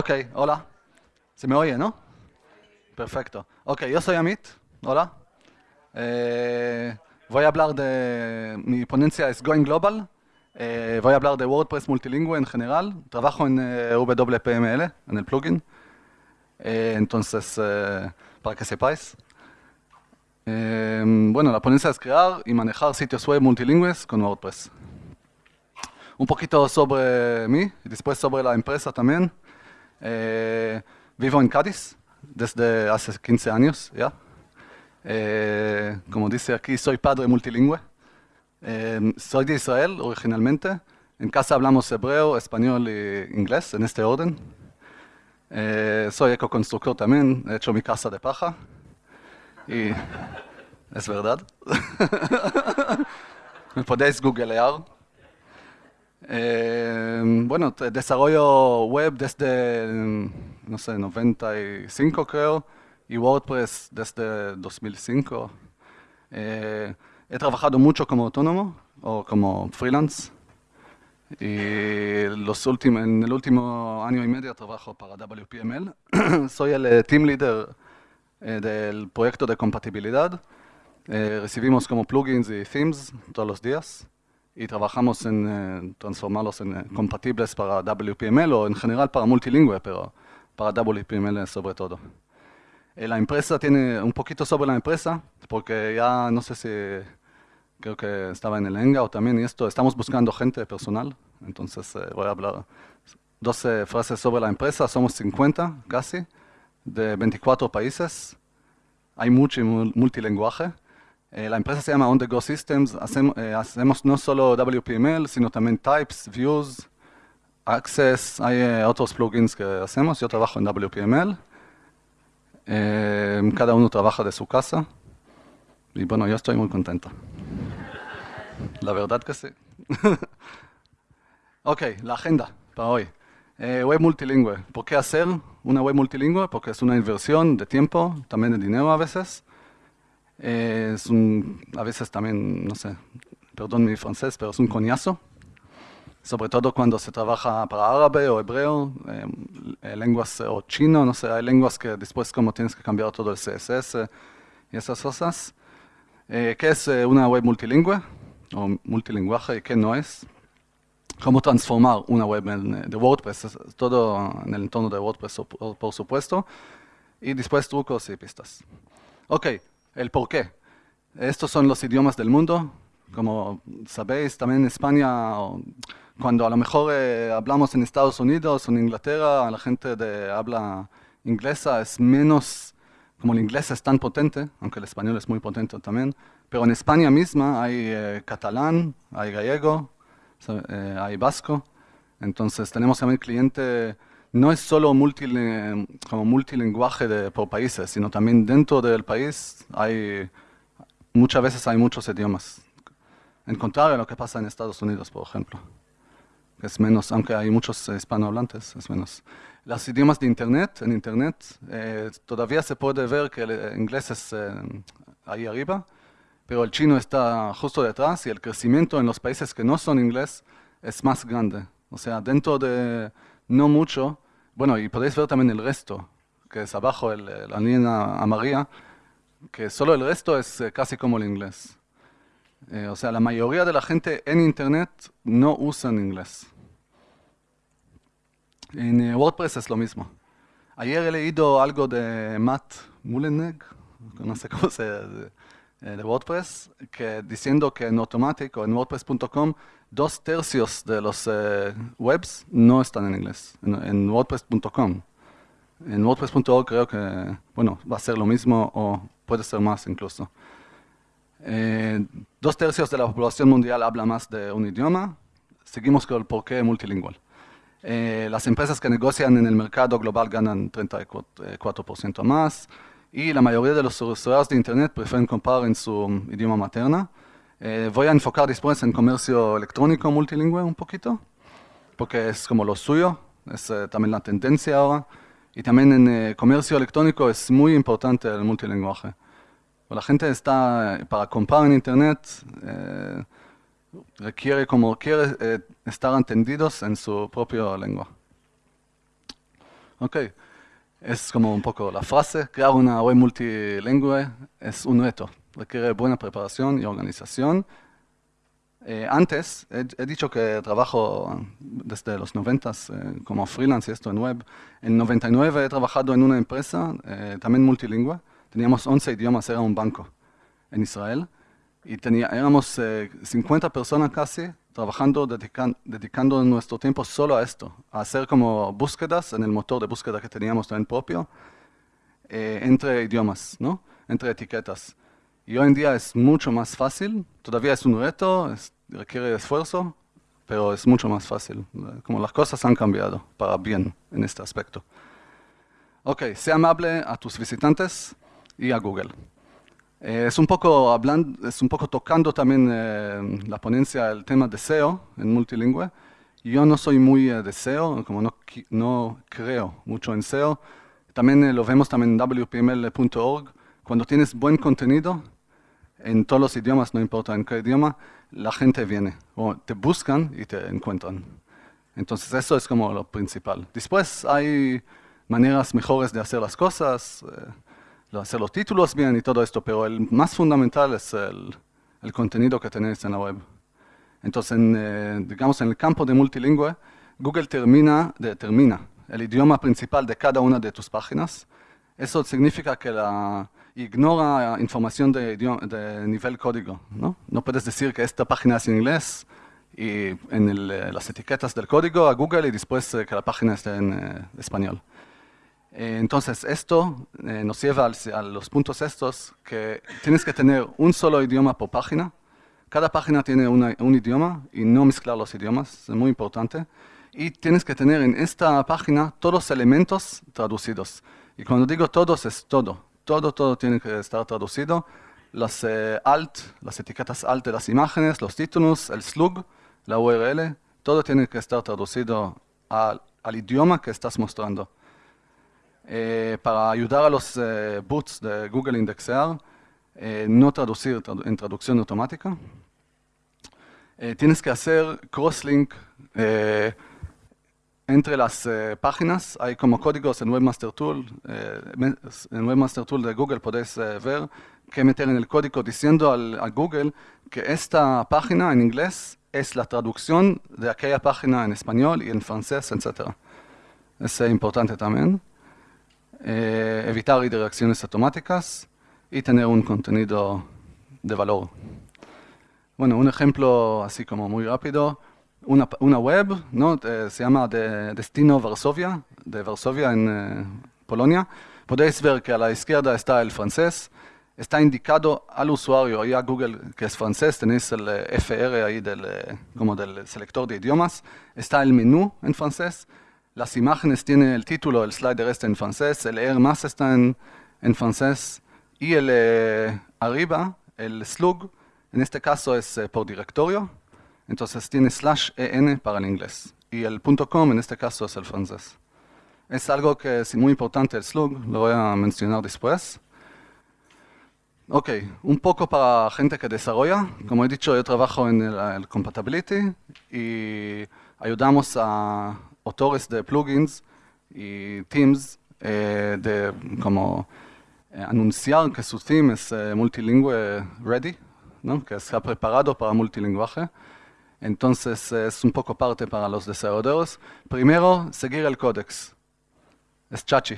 Ok, hola. ¿Se me oye, no? Perfecto. Ok, yo soy Amit. Hola. Eh, voy a hablar de... Mi ponencia es Going Global. Eh, voy a hablar de WordPress multilingüe en general. Trabajo en eh, WPML, en el plugin. entonces, para que sepáis. bueno, la ponencia es crear y manejar sitios web multilingües con WordPress. Un poquito sobre mí y después sobre la empresa también. Eh, vivo en Cádiz desde hace 15 años ya. Eh, como dice aquí, soy padre multilingüe. Eh, soy de Israel originalmente. En casa hablamos hebreo, español e inglés en este orden. soy ecoconstructor también, he hecho mi casa de paja. Y es verdad. Me podéis googlear. Eh, bueno, desarrollo web desde, no sé, 95 creo, y WordPress desde 2005. Eh, he trabajado mucho como autónomo o como freelance. Y los últimos, en el último año y medio trabajo para WPML. Soy el eh, team leader del proyecto de compatibilidad. recibimos como plugins y themes todos los días y trabajamos en eh, transformarlos en eh, compatibles para WPML o en general para multilingüe, pero para WPML sobre todo. Eh, la empresa tiene un poquito sobre la empresa, porque ya no sé si creo que estaba en el ENGA o también y esto, estamos buscando gente personal, entonces voy a hablar 12 frases sobre la empresa, somos 50 casi, de 24 países, hay mucho multilinguaje, eh, la empresa se llama On The Go Systems. Eh, hacemos, no solo WPML, sino también Types, Views, Access. Hay eh, otros plugins que hacemos. Yo trabajo en WPML. cada uno trabaja de su casa. Y bueno, yo estoy muy contento. La verdad que sí. ok, la agenda para hoy. web multilingüe. ¿Por qué hacer una web multilingüe? Porque es una inversión de tiempo, también de dinero a veces es un, a veces también, no sé, perdón mi francés, pero es un coñazo. Sobre todo cuando se trabaja para árabe o hebreo, eh, lenguas o chino, no sé, hay lenguas que después como tienes que cambiar todo el CSS y esas cosas. Eh, ¿Qué es eh, una web multilingüe o multilingüaje y qué no es? Cómo transformar una web de WordPress, todo en el entorno de WordPress por supuesto, y después trucos y pistas. Ok, el por qué. Estos son los idiomas del mundo. Como sabéis, también en España, cuando a lo mejor eh, hablamos en Estados Unidos o en Inglaterra, la gente de habla inglesa es menos, como el inglés es tan potente, aunque el español es muy potente también, pero en España misma hay eh, catalán, hay gallego, eh, hay vasco, entonces tenemos también cliente no es solo como multilinguaje de, por países, sino también dentro del país hay, muchas veces hay muchos idiomas. En contrario a lo que pasa en Estados Unidos, por ejemplo. Es menos, aunque hay muchos hispanohablantes, es menos. Los idiomas de Internet, en Internet, eh, todavía se puede ver que el inglés es eh, ahí arriba, pero el chino está justo detrás y el crecimiento en los países que no son inglés es más grande. O sea, dentro de no mucho. Bueno, y podéis ver también el resto, que es abajo la línea amarilla, que solo el resto es eh, casi como el inglés. Eh, o sea, la mayoría de la gente en Internet no usa inglés. En eh, WordPress es lo mismo. Ayer he leído algo de Matt Mullenegg, no sé cómo se de WordPress, que diciendo que en Automatic en WordPress.com dos tercios de los eh, webs no están en inglés, en, WordPress.com. En WordPress.org creo que, bueno, va a ser lo mismo o puede ser más incluso. Eh, dos tercios de la población mundial habla más de un idioma. Seguimos con el porqué multilingüe. Eh, las empresas que negocian en el mercado global ganan 34% más y la mayoría de los usuarios de Internet prefieren comprar en su idioma materna. Eh, voy a enfocar después en comercio electrónico multilingüe un poquito, porque es como lo suyo, es eh, también la tendencia ahora. Y también en eh, comercio electrónico es muy importante el multilingüe. La gente está, para comprar en Internet, requiere como quiere estar entendidos en su propia lengua. ¿ok? Es como un poco la frase, crear una web multilingüe es un reto, requiere buena preparación y organización. Eh, antes, he, dicho que trabajo desde los 90 eh, como freelance y esto en web. En 99 he trabajado en una empresa, eh, también multilingüe. Teníamos 11 idiomas, era un banco en Israel. Y tenía, éramos 50 personas casi trabajando, dedicando nuestro tiempo solo a esto, a hacer como búsquedas en el motor de búsqueda que teníamos también propio, eh, entre idiomas, ¿no? entre etiquetas. Y hoy en día es mucho más fácil, todavía es un reto, requiere esfuerzo, pero es mucho más fácil, como las cosas han cambiado para bien en este aspecto. Ok, sea amable a tus visitantes y a Google. Eh, es, un poco hablando, es un poco tocando también eh, la ponencia el tema de SEO en multilingüe. Yo no soy muy eh, de SEO, como no, no creo mucho en SEO. También lo vemos también en wpml.org. Cuando tienes buen contenido, en todos los idiomas, no importa en qué idioma, la gente viene, o te buscan y te encuentran. Entonces eso es como lo principal. Después hay maneras mejores de hacer las cosas hacer los títulos bien y todo esto, pero el más fundamental es el, el contenido que tenéis en la web. Entonces, eh, digamos, en el campo de multilingüe, Google termina, determina el idioma principal de cada una de tus páginas. Eso significa que la, ignora información de, de nivel código. ¿no? no puedes decir que esta página es en inglés y en eh, las etiquetas del código a Google y después eh, que la página esté en español. Eh, entonces, esto eh, nos lleva a los puntos estos, que tienes que tener un solo idioma por página. Cada página tiene un idioma y no mezclar los idiomas, es muy importante. Y tienes que tener en esta página todos los elementos traducidos. Y cuando digo todos, es todo. Todo, todo tiene que estar traducido. Las eh, alt, las etiquetas alt de las imágenes, los títulos, el slug, la URL, todo tiene que estar traducido al idioma que estás mostrando. Eh, para ayudar a los eh, boots de Google indexear, eh, no traducir en traducción automática. tienes que hacer crosslink entre las páginas. Hay como códigos en Webmaster Tool. en Webmaster Tool de Google podéis ver que meter en el código diciendo al, a Google que esta página en inglés es la traducción de aquella página en español y en francés, etc. Es importante también. Eh, evitar redirecciones automáticas y tener un contenido de valor. Bueno, un ejemplo así como muy rápido, una, una web ¿no? Eh, se llama de Destino Varsovia, de Varsovia en eh, Polonia. Podéis ver que a la izquierda está el francés, está indicado al usuario y a Google que es francés, tenéis el FR ahí del, como del selector de idiomas, está el menú en francés, las imágenes tienen el título, el slider está en francés, el leer más está en, francés. Y el eh, arriba, el slug, en este caso es eh, por directorio, entonces tiene slash en para el inglés y el .com en este caso es el francés. Es algo que es muy importante el slug, lo voy a mencionar después. Ok, un poco para gente que desarrolla. Como he dicho, yo trabajo en el compatibility y ayudamos a, autores de plugins y teams eh, de como eh, anunciar que su theme es eh, multilingüe ready, ¿no? que está preparado para multilingüaje. Entonces es un poco parte para los desarrolladores. Primero, seguir el códex. Es chachi.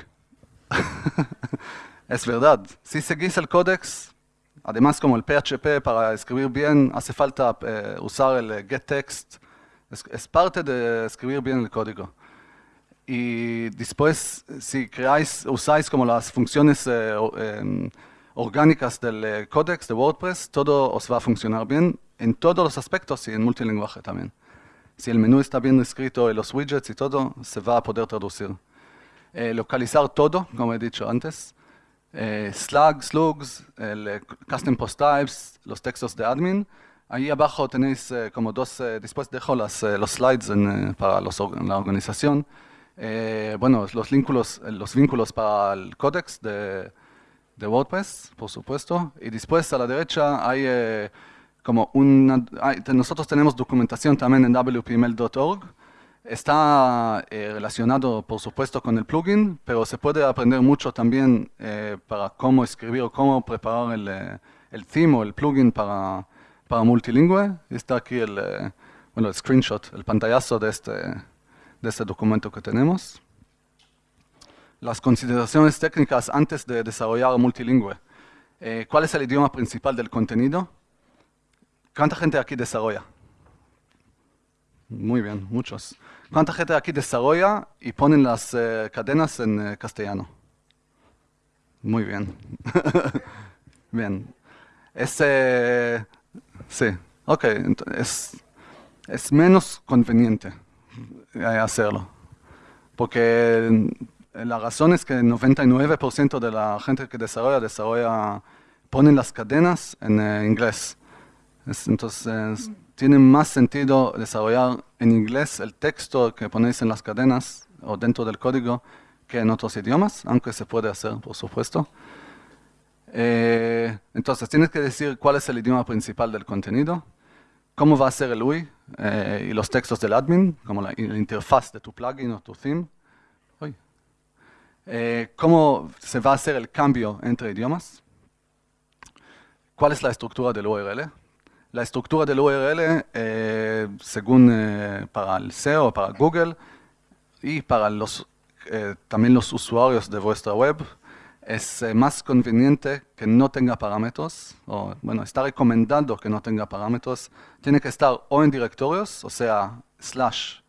es verdad. Si seguís el códex, además como el PHP para escribir bien, hace falta usar el getText es, parte de escribir bien el código. Y después, si creáis, usáis como las funciones eh, em, orgánicas del eh, códex de WordPress, todo os va a funcionar bien en todos los aspectos y en multilingüaje también. Si el menú está bien escrito los widgets y todo, se va a poder traducir. Eh, localizar todo, como he dicho antes. slugs, slugs, el custom post types, los textos de admin Ahí abajo tenéis eh, como dos, eh, después dejo las, eh, los slides para la organización. bueno, los vínculos, los vínculos para el códex de, de, WordPress, por supuesto. Y después a la derecha hay como una... nosotros tenemos documentación también en wpml.org. Está eh, relacionado, por supuesto, con el plugin, pero se puede aprender mucho también eh, para cómo escribir o cómo preparar el, eh, el theme o el plugin para, para multilingüe. Está aquí el, bueno, el screenshot, el pantallazo de este, de este documento que tenemos. Las consideraciones técnicas antes de desarrollar multilingüe. ¿Cuál es el idioma principal del contenido? ¿Cuánta gente aquí desarrolla? Muy bien, muchos. ¿Cuánta gente aquí desarrolla y ponen las eh, cadenas en eh, castellano? Muy bien. bien. Ese, sí, ok, es, es menos conveniente eh, hacerlo. Porque la razón es que el 99% de la gente que desarrolla, desarrolla, ponen las cadenas en inglés. Entonces, tiene más sentido desarrollar en inglés el texto que ponéis en las cadenas o dentro del código que en otros idiomas, aunque se puede hacer, por supuesto. Eh, entonces, tienes que decir cuál es el idioma principal del contenido, cómo va a ser el UI eh, y los textos del admin, como la, interfaz de tu plugin o tu theme. Eh, cómo se va a hacer el cambio entre idiomas, cuál es la estructura del URL, la estructura del URL, eh, según eh, para el SEO, para Google y para los, eh, también los usuarios de vuestra web, es más conveniente que no tenga parámetros, o bueno, está recomendado que no tenga parámetros. Tiene que estar o en directorios, o sea, slash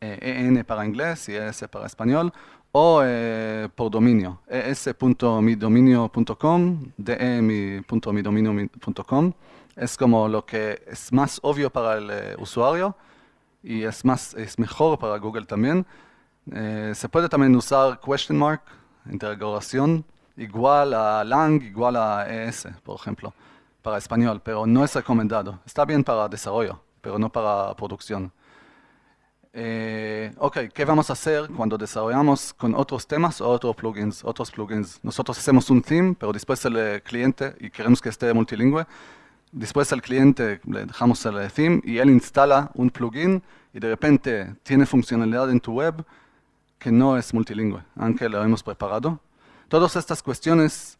en para inglés y es para español, o por dominio, es.midominio.com, de.midominio.com es como lo que es más obvio para el eh, usuario y es, más, es mejor para Google también. Eh, se puede también usar question mark, interrogación, igual a lang, igual a es, por ejemplo, para español, pero no es recomendado. Está bien para desarrollo, pero no para producción. Eh, ok, ¿qué vamos a hacer cuando desarrollamos con otros temas o otros plugins? Otros plugins. Nosotros hacemos un theme, pero después el cliente y queremos que esté multilingüe. Después al cliente le dejamos el theme y él instala un plugin y de repente tiene funcionalidad en tu web que no es multilingüe, aunque lo hemos preparado. Todas estas cuestiones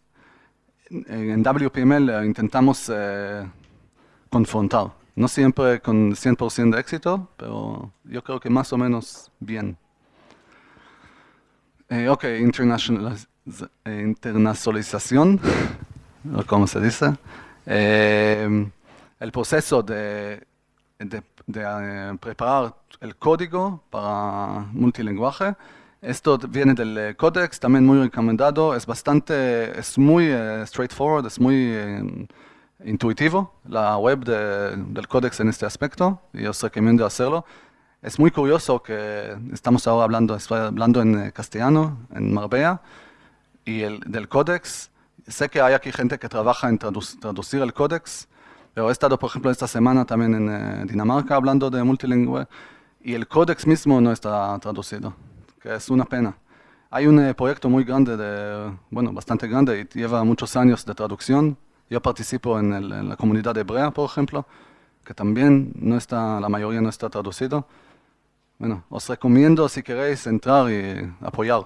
en WPML intentamos eh, confrontar. No siempre con 100% de éxito, pero yo creo que más o menos bien. Eh, ok, internacionalización, ¿cómo se dice? Eh, el proceso de, eh, preparar el código para multilingüe. Esto viene del Codex, también muy recomendado, es bastante, es muy eh, straightforward, es muy intuitivo la web del Codex en este aspecto y os recomiendo hacerlo. Es muy curioso que estamos ahora hablando, hablando en castellano, en Marbella, y el del Codex sé que hay aquí gente que trabaja en traducir el códex, pero he estado, por ejemplo, esta semana también en eh, Dinamarca hablando de multilingüe y el códex mismo no está traducido, que es una pena. Hay un eh, proyecto muy grande, de, bueno, bastante grande y lleva muchos años de traducción. Yo participo en, en la comunidad hebrea, por ejemplo, que también no está, la mayoría no está traducido. Bueno, os recomiendo si queréis entrar y apoyar,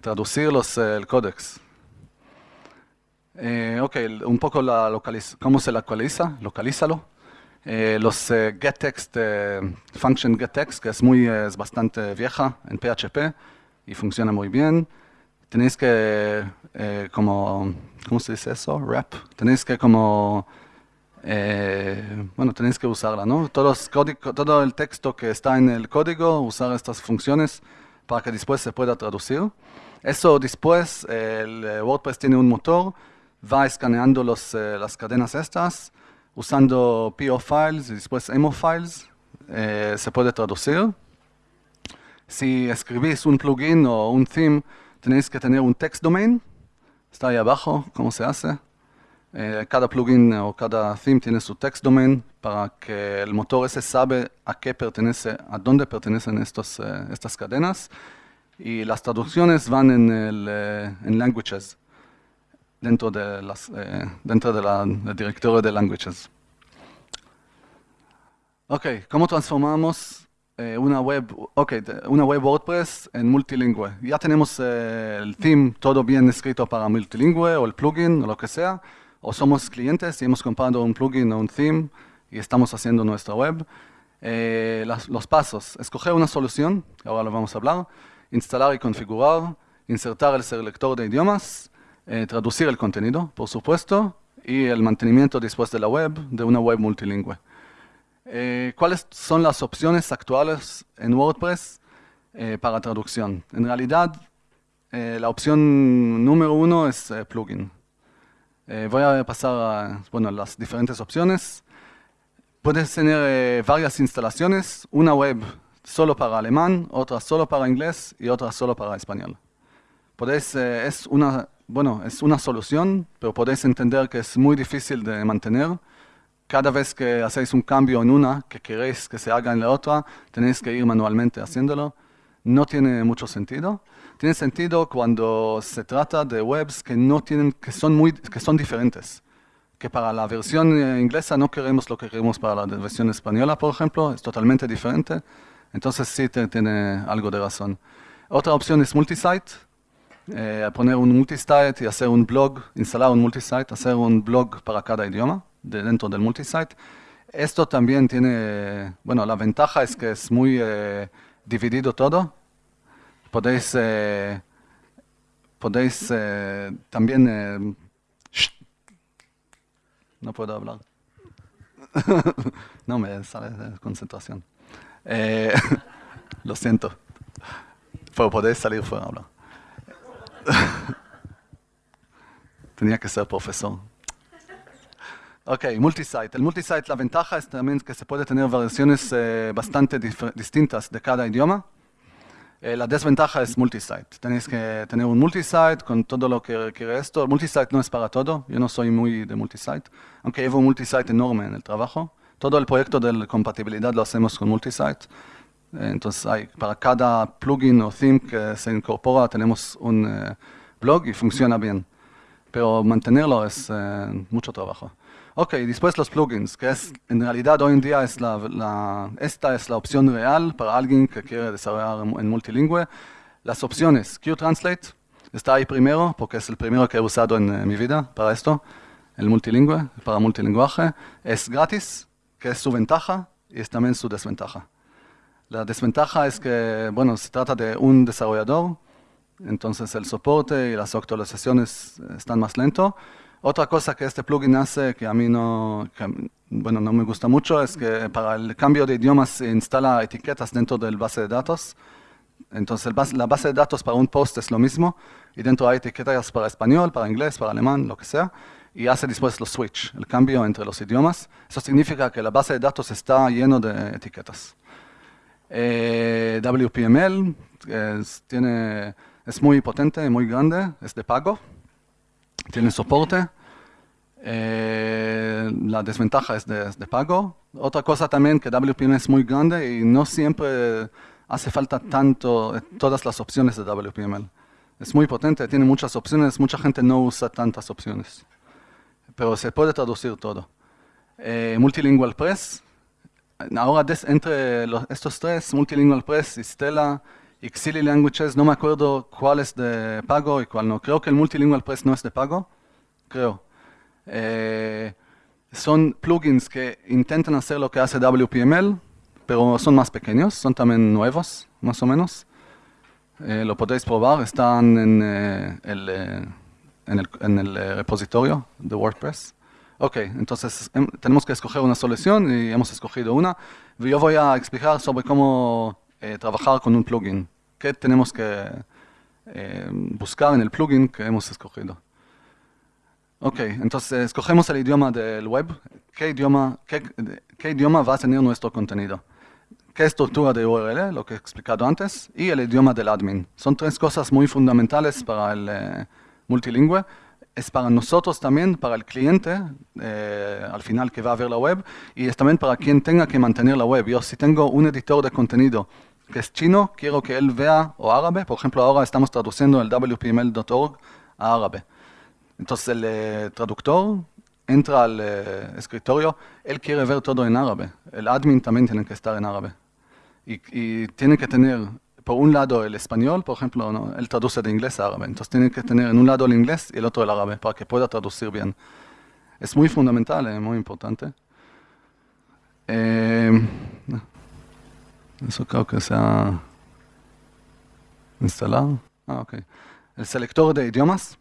traducir los, eh, el códex. Eh, ok, un poco la cómo se localiza, localízalo. Eh, los eh, getText, eh, function getText, que es, muy, es bastante vieja en PHP y funciona muy bien. Tenéis que, eh, como, ¿cómo se dice eso? Wrap. Tenéis que como, bueno, tenéis que usarla, ¿no? Todos todo el texto que está en el código, usar estas funciones para que después se pueda traducir. Eso después, el WordPress tiene un motor va escaneando los, eh, las cadenas estas, usando PO files y después EMO files, eh, se puede traducir. Si escribís un plugin o un theme, tenéis que tener un text domain, está ahí abajo, cómo se hace. Eh, cada plugin o cada theme tiene su text domain para que el motor ese sabe a qué pertenece, a dónde pertenecen estos, estas cadenas. Y las traducciones van en, el, en languages dentro de las, eh, dentro de la, del directorio de languages. Ok, ¿cómo transformamos eh, una web, okay, una web WordPress en multilingüe. Ya tenemos eh, el theme todo bien escrito para multilingüe o el plugin o lo que sea, o somos clientes y hemos comprado un plugin o un theme y estamos haciendo nuestra web. Eh, los pasos, escoger una solución, ahora lo vamos a hablar, instalar y configurar, insertar el selector de idiomas, traducir el contenido, por supuesto, y el mantenimiento después de la web de una web multilingüe. Eh, ¿Cuáles son las opciones actuales en WordPress eh, para traducción? En realidad, eh, la opción número uno es plugin. voy a pasar a bueno, las diferentes opciones. Puedes tener varias instalaciones, una web solo para alemán, otra solo para inglés y otra solo para español. Podéis, es, una, bueno, es una solución, pero podéis entender que es muy difícil de mantener cada vez que hacéis un cambio en una que queréis que se haga en la otra, tenéis que ir manualmente haciéndolo. No tiene mucho sentido. Tiene sentido cuando se trata de webs que, no tienen, que, son, muy, que son diferentes. Que para la versión eh, inglesa no queremos lo que queremos para la versión española, por ejemplo, es totalmente diferente. Entonces sí tiene algo de razón. Otra opción es multisite. Eh, poner un multisite y hacer un blog, instalar un multisite, hacer un blog para cada idioma de dentro del multisite. Esto también tiene, bueno, la ventaja es que es muy eh, dividido todo. Podéis, eh, podéis también... no puedo hablar. no me sale de concentración. lo siento. Pero podéis salir fuera a hablar. Tenía que ser profesor. Ok, multisite. El multisite, la ventaja es también que se puede tener versiones eh, bastante distintas de cada idioma. Eh, la desventaja es multisite. Tenéis que tener un multisite con todo lo que requiere esto. El multisite no es para todo. Yo no soy muy de multisite, aunque llevo un multisite enorme en el trabajo. Todo el proyecto de compatibilidad lo hacemos con multisite. Eh, entonces, para cada plugin o theme que se incorpora, tenemos un blog y funciona bien. Pero mantenerlo es mucho trabajo. Ok, después los plugins, que es en realidad hoy en día es la, esta es la opción real para alguien que quiere desarrollar en multilingüe. Las opciones, QTranslate está ahí primero porque es el primero que he usado en, mi vida para esto, el multilingüe, para multilingüaje. Es gratis, que es su ventaja y es también su desventaja. La desventaja es que, bueno, se trata de un desarrollador, entonces el soporte y las actualizaciones están más lentos. Otra cosa que este plugin hace que a mí no, bueno, no me gusta mucho es que para el cambio de idiomas se instala etiquetas dentro del base de datos. Entonces la base de datos para un post es lo mismo y dentro hay etiquetas para español, para inglés, para alemán, lo que sea. Y hace después los switch, el cambio entre los idiomas. Eso significa que la base de datos está lleno de etiquetas. Eh, WPML es, tiene, es muy potente, muy grande, es de pago tiene soporte. Eh, la desventaja es de, pago. Otra cosa también que WPM es muy grande y no siempre hace falta tanto eh, todas las opciones de WPML. Es muy potente, tiene muchas opciones, mucha gente no usa tantas opciones. Pero se puede traducir todo. Eh, Multilingual Press. Ahora entre estos tres, Multilingual Press y Stella, Xili Languages, no me acuerdo cuál es de pago y cuál no. Creo que el Multilingual Press no es de pago, creo. Eh, son plugins que intentan hacer lo que hace WPML, pero son más pequeños, son también nuevos, más o menos. Eh, lo podéis probar, están en, eh, el, en el, en el repositorio de WordPress. Ok, entonces em, tenemos que escoger una solución y hemos escogido una. Yo voy a explicar sobre cómo eh, trabajar con un plugin. ¿Qué tenemos que eh, buscar en el plugin que hemos escogido? Ok, entonces escogemos el idioma del web. ¿Qué idioma, qué, idioma va a tener nuestro contenido? ¿Qué estructura de URL? Lo que he explicado antes. Y el idioma del admin. Son tres cosas muy fundamentales para el eh, multilingüe es para nosotros también, para el cliente, eh, al final que va a ver la web, y es también para quien tenga que mantener la web. Yo si tengo un editor de contenido que es chino, quiero que él vea o árabe. Por ejemplo, ahora estamos traduciendo el wpml.org a árabe. Entonces el eh, traductor entra al eh, escritorio, él quiere ver todo en árabe. El admin también tiene que estar en árabe. y, tienen que tener por un lado el español, por ejemplo, ¿no? él traduce de inglés a árabe, entonces tienen que tener en un lado el inglés y el otro el árabe para que pueda traducir bien. Es muy fundamental, es muy importante. Eh, eso creo que se ha instalado. Ah, ok. El selector de idiomas.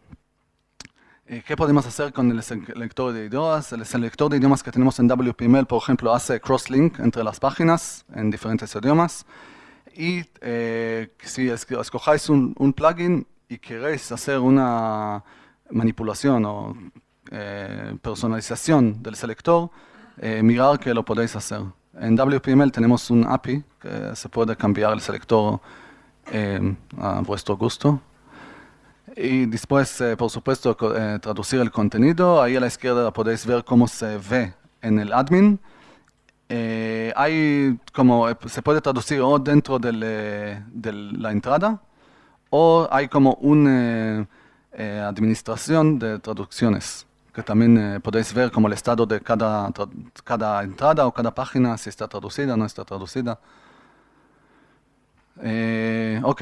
Eh, ¿Qué podemos hacer con el selector de idiomas? El selector de idiomas que tenemos en WPML, por ejemplo, hace crosslink entre las páginas en diferentes idiomas. Y eh, si escojáis un, un, plugin y queréis hacer una manipulación o eh, personalización del selector, mirar que lo podéis hacer. En WPML tenemos un API que se puede cambiar el selector a vuestro gusto. Y después, eh, por supuesto, eh, traducir el contenido. Ahí a la izquierda podéis ver cómo se ve en el admin. Eh, hay como, se puede traducir o dentro de la entrada o hay como una administración de traducciones que también podéis ver como el estado de cada, cada entrada o cada página, si está traducida o no está traducida. Eh, ok,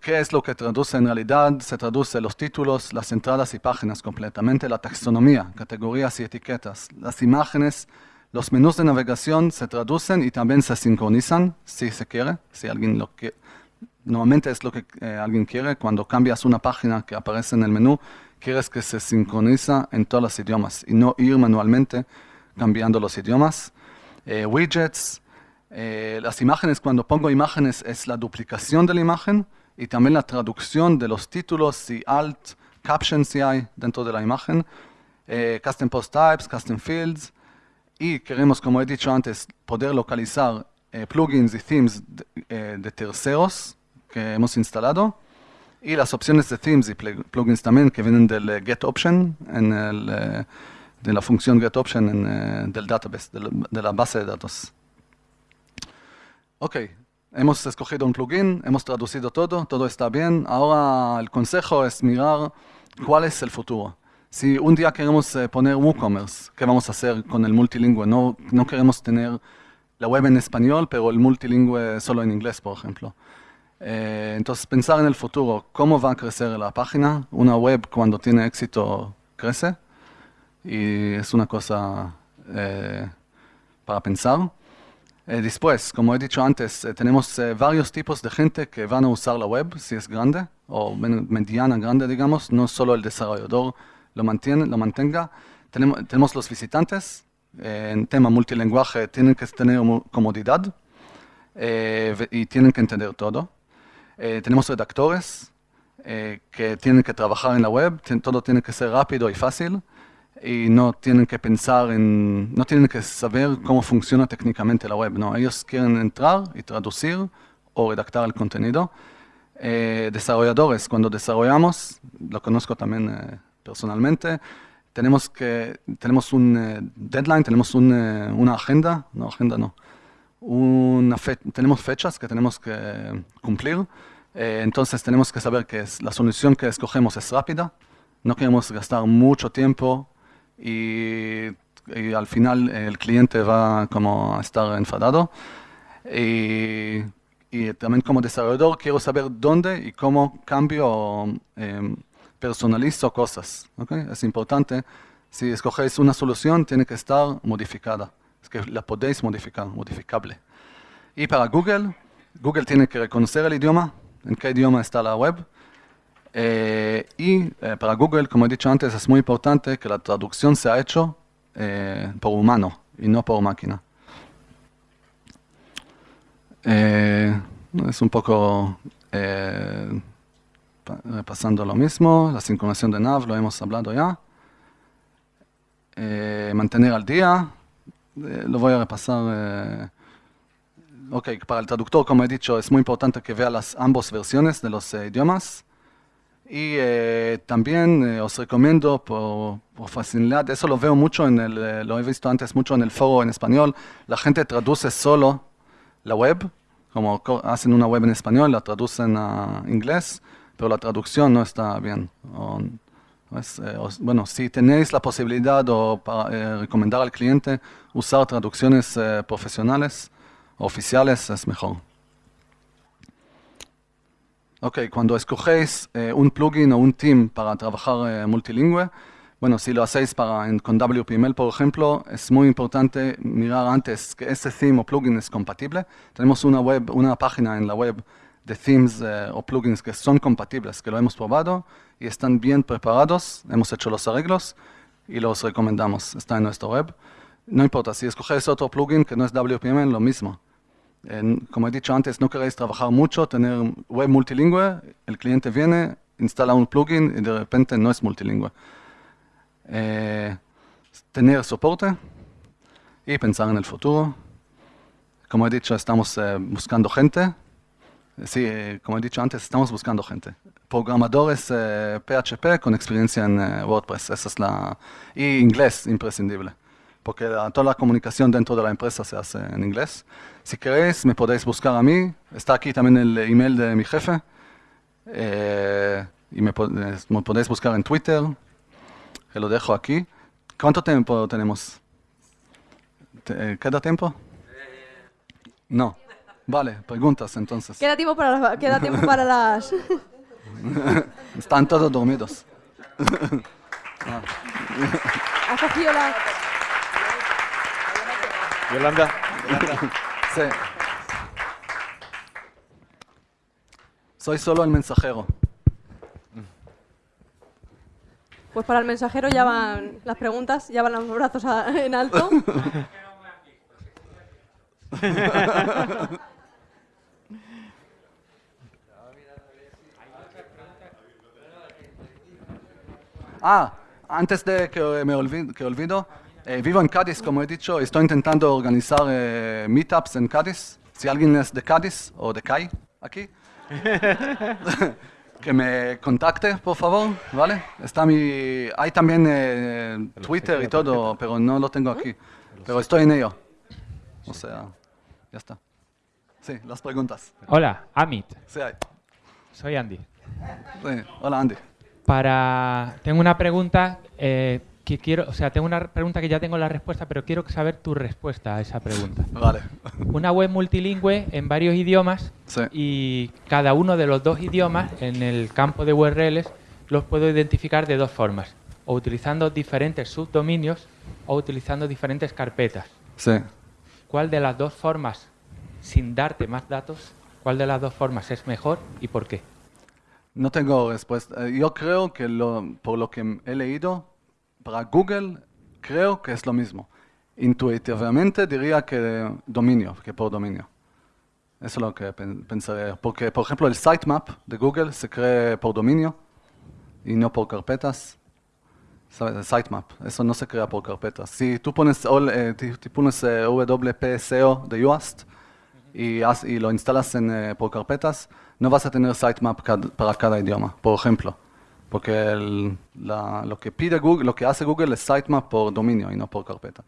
¿qué es lo que traduce en realidad? Se traduce los títulos, las entradas y páginas completamente, la taxonomía, categorías y etiquetas, las imágenes, los menús de navegación se traducen y también se sincronizan si se quiere, si alguien quiere. Normalmente es lo que eh, alguien quiere, cuando cambias una página que aparece en el menú, quieres que se sincroniza en todos los idiomas y no ir manualmente cambiando los idiomas. Eh, widgets, eh, las imágenes, cuando pongo imágenes, es la duplicación de la imagen y también la traducción de los títulos y alt, captions si hay dentro de la imagen, eh, custom post types, custom fields, y queremos, como he dicho antes, poder localizar eh, plugins y themes de, terceros que hemos instalado, y las opciones de themes y plugins también que vienen del get option, en el, de la función get option en, del database, de la base de datos. Ok, hemos escogido un plugin, hemos traducido todo, todo está bien. Ahora el consejo es mirar cuál es el futuro. Si un día queremos eh, poner WooCommerce, ¿qué vamos a hacer con el multilingüe? No, no queremos tener la web en español, pero el multilingüe solo en inglés, por ejemplo. Eh, entonces, pensar en el futuro, cómo va a crecer la página. Una web cuando tiene éxito crece y es una cosa eh, para pensar. Eh, después, como he dicho antes, eh, tenemos eh, varios tipos de gente que van a usar la web, si es grande o mediana grande, digamos, no solo el desarrollador lo, mantiene, lo mantenga. Tenemos, tenemos los visitantes, en tema multilinguaje tienen que tener comodidad y tienen que entender todo. tenemos redactores que tienen que trabajar en la web, todo tiene que ser rápido y fácil y no tienen que pensar en, no tienen que saber cómo funciona técnicamente la web, no, ellos quieren entrar y traducir o redactar el contenido. Eh, desarrolladores, cuando desarrollamos, lo conozco también eh, personalmente, tenemos, que, tenemos un eh, deadline, tenemos un, una agenda, no, agenda no, una tenemos fechas que tenemos que cumplir, entonces tenemos que saber que es, la solución que escogemos es rápida, no queremos gastar mucho tiempo y, al final el cliente va como a estar enfadado. Y, también como desarrollador quiero saber dónde y cómo cambio em, personalizo cosas. Es importante, si escogéis una solución, tiene que estar modificada. Es que la podéis modificar, modificable. Y para Google, Google tiene que reconocer el idioma, en qué idioma está la web, eh, y eh, para Google, como he dicho antes, es muy importante que la traducción sea hecha eh, por humano y no por máquina. es un poco repasando lo mismo, la sincronización de nav, lo hemos hablado ya. mantener al día, lo voy a repasar. ok, para el traductor, como he dicho, es muy importante que vea las ambas versiones de los idiomas. Y eh, también eh, os recomiendo por, facilidad, eso lo veo mucho en el, eh, lo he visto antes mucho en el foro en español, la gente traduce solo la web, como hacen una web en español, la traducen a inglés, pero la traducción no está bien. bueno, si tenéis la posibilidad o para recomendar al cliente usar traducciones profesionales, oficiales es mejor. Ok, cuando escogéis eh, un plugin o un team para trabajar eh, multilingüe, bueno, si lo hacéis para, con WPML, por ejemplo, es muy importante mirar antes que ese theme o plugin es compatible. Tenemos una, web, una página en la web de themes eh, o plugins que son compatibles, que lo hemos probado y están bien preparados. Hemos hecho los arreglos y los recomendamos. Está en nuestra web. No importa, si escogéis otro plugin que no es WPML, lo mismo como he dicho antes, no queréis trabajar mucho, tener web multilingüe, el cliente viene, instala un plugin y de repente no es multilingüe. Eh, tener soporte y pensar en el futuro. Como he dicho, estamos eh, buscando gente. Sí, eh, como he dicho antes, estamos buscando gente. Programadores PHP con experiencia en WordPress, esa es la... Y inglés, imprescindible porque toda la comunicación dentro de la empresa se hace en inglés. Si queréis, me podéis buscar a mí. Está aquí también el email de mi jefe. Eh, y me, podéis buscar en Twitter, que lo dejo aquí. ¿Cuánto tiempo tenemos? Eh, ¿Queda tiempo? No. Vale, preguntas entonces. Queda tiempo para las... Queda tiempo para las... Están todos dormidos. ¿Has cogido la... Yolanda. Sí. Soy solo el mensajero. Pues para el mensajero ya van las preguntas, ya van los brazos en alto. ah, antes de que me olvido, que olvido eh, vivo en Cádiz, como he dicho, estoy intentando organizar eh, meetups en Cádiz. Si alguien es de Cádiz o de CAI, aquí, que me contacte, por favor, ¿vale? Está mi... Hay también eh, Twitter y todo, pero no lo tengo aquí. Pero estoy en ello. O sea, ya está. Sí, las preguntas. Hola, Amit. Sí, hay. Soy Andy. Sí, hola Andy. Para... Tengo una pregunta que quiero, o sea, tengo una pregunta que ya tengo la respuesta, pero quiero saber tu respuesta a esa pregunta. Vale. Una web multilingüe en varios idiomas y cada uno de los dos idiomas en el campo de URLs los puedo identificar de dos formas, o utilizando diferentes subdominios o utilizando diferentes carpetas. Sí. ¿Cuál de las dos formas, sin darte más datos, cuál de las dos formas es mejor y por qué? No tengo respuesta. Yo creo que lo, por lo que he leído, para Google creo que es lo mismo. Intuitivamente diría que dominio, que por dominio. Eso es lo que pensaría. Porque, por ejemplo, el sitemap de Google se cree por dominio y no por carpetas. ¿Sabes? El sitemap, eso no se crea por carpetas. Si tú pones, eh, pones eh, WP SEO de Yoast y, lo instalas en, eh, por carpetas, no vas a tener sitemap para cada idioma, por ejemplo. Porque lo que pide Google, lo que hace Google es sitemap por dominio y no por carpeta.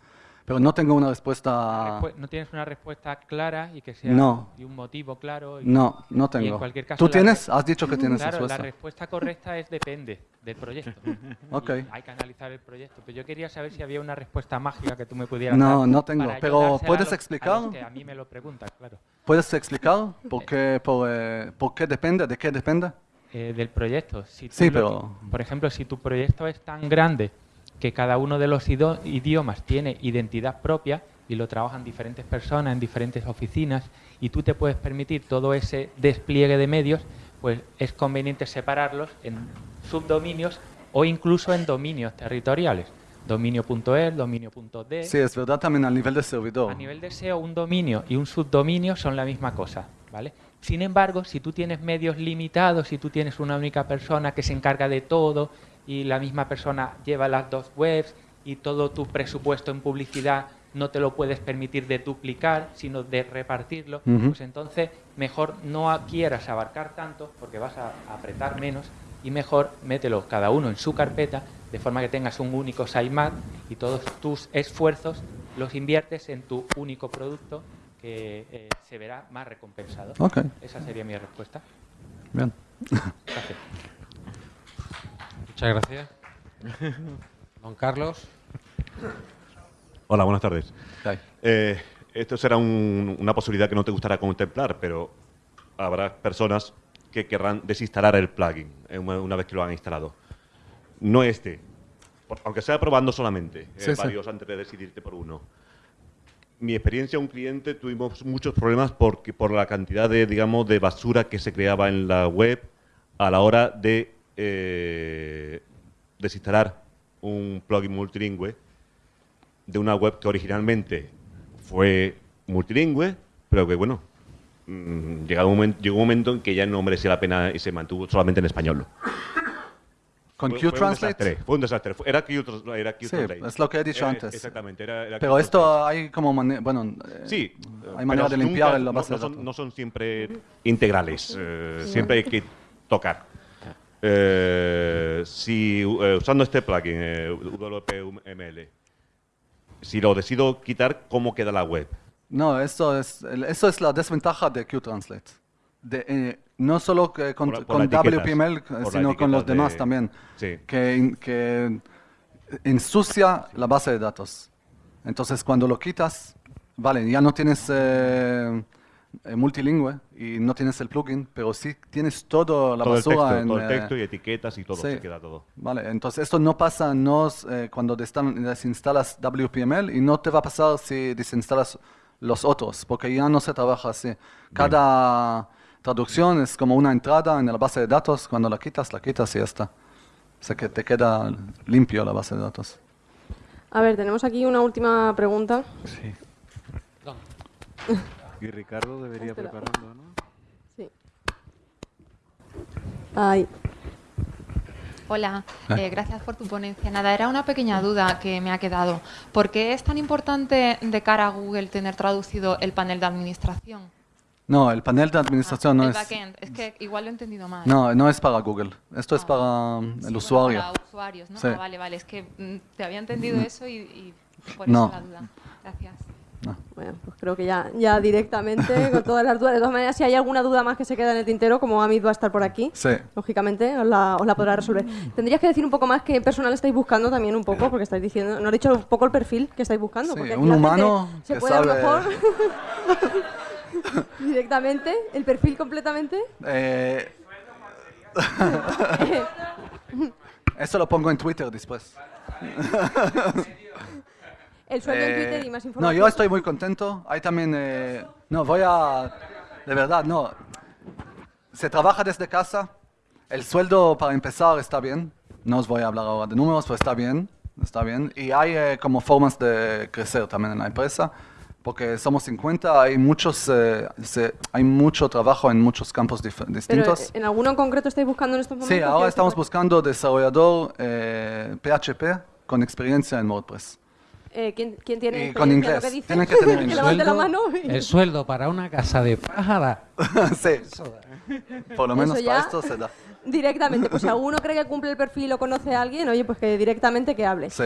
Pero no tengo una respuesta... No tienes una respuesta clara y que sea de un motivo claro. no, no tengo. ¿Tú tienes? Has dicho que tienes claro, la respuesta correcta es depende del proyecto. okay. Hay que analizar el proyecto. Pero yo quería saber si había una respuesta mágica que tú me pudieras no, dar. No, no tengo. Pero ¿puedes explicar? A, a mí me lo preguntan, claro. ¿Puedes explicar por qué, por, eh, por qué depende? ¿De qué depende? Eh, del proyecto. Si sí, pero... por ejemplo, si tu proyecto es tan grande que cada uno de los idiomas tiene identidad propia y lo trabajan diferentes personas en diferentes oficinas y tú te puedes permitir todo ese despliegue de medios, pues es conveniente separarlos en subdominios o incluso en dominios territoriales. Dominio.el, dominio.d. Sí, es verdad también a nivel de servidor. A nivel de SEO, un dominio y un subdominio son la misma cosa, ¿vale? Sin embargo, si tú tienes medios limitados, si tú tienes una única persona que se encarga de todo y la misma persona lleva las dos webs y todo tu presupuesto en publicidad no te lo puedes permitir de duplicar, sino de repartirlo, pues entonces mejor no quieras abarcar tanto porque vas a apretar menos y mejor mételo cada uno en su carpeta de forma que tengas un único sitemap y todos tus esfuerzos los inviertes en tu único producto que eh, se verá más recompensado. Esa sería mi respuesta. Bien. Gracias. Muchas gracias. Don Carlos. Hola, buenas tardes. Eh, esto será un- una posibilidad que no te gustará contemplar, pero habrá personas que querrán desinstalar el plugin eh, una, vez que lo han instalado. No este, aunque sea probando solamente, eh, Sí, sí. varios antes de decidirte por uno. Mi experiencia, un cliente, tuvimos muchos problemas porque, por la cantidad de, digamos, de basura que se creaba en la web a la hora de eh, desinstalar un plugin multilingüe de una web que originalmente fue multilingüe, pero que, bueno, mm, llegado un momento, llegó un momento en que ya no merecía la pena y se mantuvo solamente en español. Con fue Q-Translate. Fue un desastre. Era Q, era Q Sí, es lo que he dicho Era- antes. Exactamente. Era, era Pero esto hay como manera, bueno, eh, Sí. hay manera de limpiar nunca- la no- base no, de son, datos. no son siempre integrales. eh, siempre hay que tocar. Eh, si eh, usando este plugin, eh, WPML, si lo decido quitar, ¿cómo queda la web? No, eso es, eso es la desventaja de Q-Translate. De, eh, no solo que con, Por por con WPML, sino con los etiquetas demás de- también. Sí. Que, que ensucia la base de datos. Entonces, cuando lo quitas, vale, ya no tienes eh, multilingüe y no tienes el plugin, pero sí tienes toda la todo el basura texto, en, todo el eh, texto y etiquetas y todo, sí. se queda todo. Vale, entonces esto no pasa no, eh, cuando desinstalas WPML y no te va a pasar si desinstalas los otros, porque ya no se trabaja así. Cada traducción es como una entrada en la base de datos, cuando la quitas, la quitas y ya está. O sea que te queda limpio la base de datos. A ver, tenemos aquí una última pregunta. Sí. Y Ricardo debería Espera. prepararlo, ¿no? Sí. Ahí. Hola, Ah. eh, gracias por tu ponencia. Nada, era una pequeña duda que me ha quedado. ¿Por qué es tan importante de cara a Google tener traducido el panel de administración? No, el panel de administración Ah, no el es... backend. Es que igual lo he entendido mal. No, no es para Google. Esto es Ah. para um, Sí, el usuario. Para usuarios, ¿no? Sí. Ah, vale, vale. Es que mm, te había entendido eso y, y por No. eso la duda. Gracias. Bueno, pues creo que ya, ya directamente, con todas las dudas. De todas maneras, si hay alguna duda más que se queda en el tintero, como Amit va a estar por aquí, Sí. lógicamente os la, os la podrá resolver. Tendrías que decir un poco más qué personal estáis buscando también un poco, porque estáis diciendo, no he dicho un poco el perfil que estáis buscando. Sí, porque un humano se que puede a lo mejor directamente, el perfil completamente. Eh, Eso lo pongo en Twitter después. El sueldo en Eh, Twitter y más No, información. yo estoy muy contento. Hay también... eh, no, voy a... De verdad, no. Se trabaja desde casa. El sueldo para empezar está bien. No os voy a hablar ahora de números, pero está bien. Está bien. Y hay eh, como formas de crecer también en la empresa. Porque somos 50, hay, muchos, eh, se- hay mucho trabajo en muchos campos Pero, distintos. eh, ¿En alguno en concreto estáis buscando en estos momentos? Sí, ahora estamos buscando desarrollador eh, PHP con experiencia en WordPress. Eh, ¿quién, quién tiene Y con inglés. lo que dice? Tienen que tener que inglés. levante la mano. y- el sueldo para una casa de pájara. sí, por lo menos para esto se da. Directamente, pues si alguno cree que cumple el perfil o conoce a alguien, oye, pues que directamente que hable. Sí.